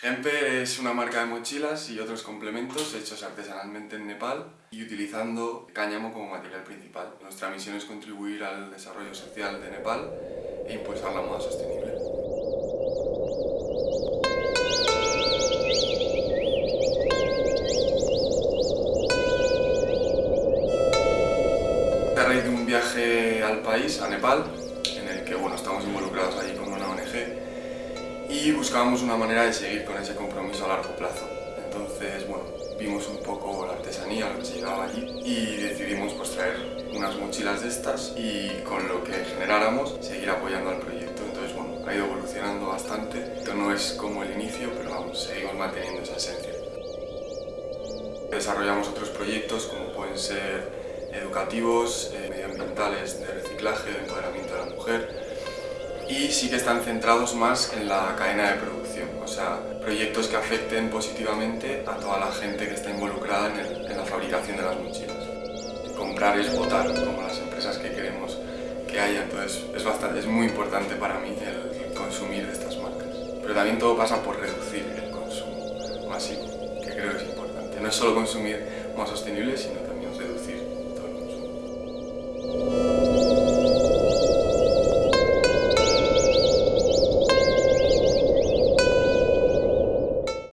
Gemper es una marca de mochilas y otros complementos hechos artesanalmente en Nepal y utilizando cáñamo como material principal. Nuestra misión es contribuir al desarrollo social de Nepal e impulsar la moda sostenible. A raíz de un viaje al país, a Nepal, en el que bueno, estamos involucrados allí con una ONG, y buscábamos una manera de seguir con ese compromiso a largo plazo. Entonces, bueno, vimos un poco la artesanía, lo que se llevaba allí y decidimos pues, traer unas mochilas de estas y con lo que generáramos seguir apoyando al proyecto. Entonces, bueno, ha ido evolucionando bastante. Esto no es como el inicio, pero vamos, seguimos manteniendo esa esencia. Desarrollamos otros proyectos como pueden ser educativos, eh, medioambientales, de reciclaje, de empoderamiento de la mujer, y sí que están centrados más en la cadena de producción, o sea, proyectos que afecten positivamente a toda la gente que está involucrada en, la fabricación de las mochilas. Comprar es votar, como las empresas que queremos que haya, entonces es, bastante, es muy importante para mí el consumir de estas marcas. Pero también todo pasa por reducir el consumo masivo, que creo que es importante. No es solo consumir más sostenible, sino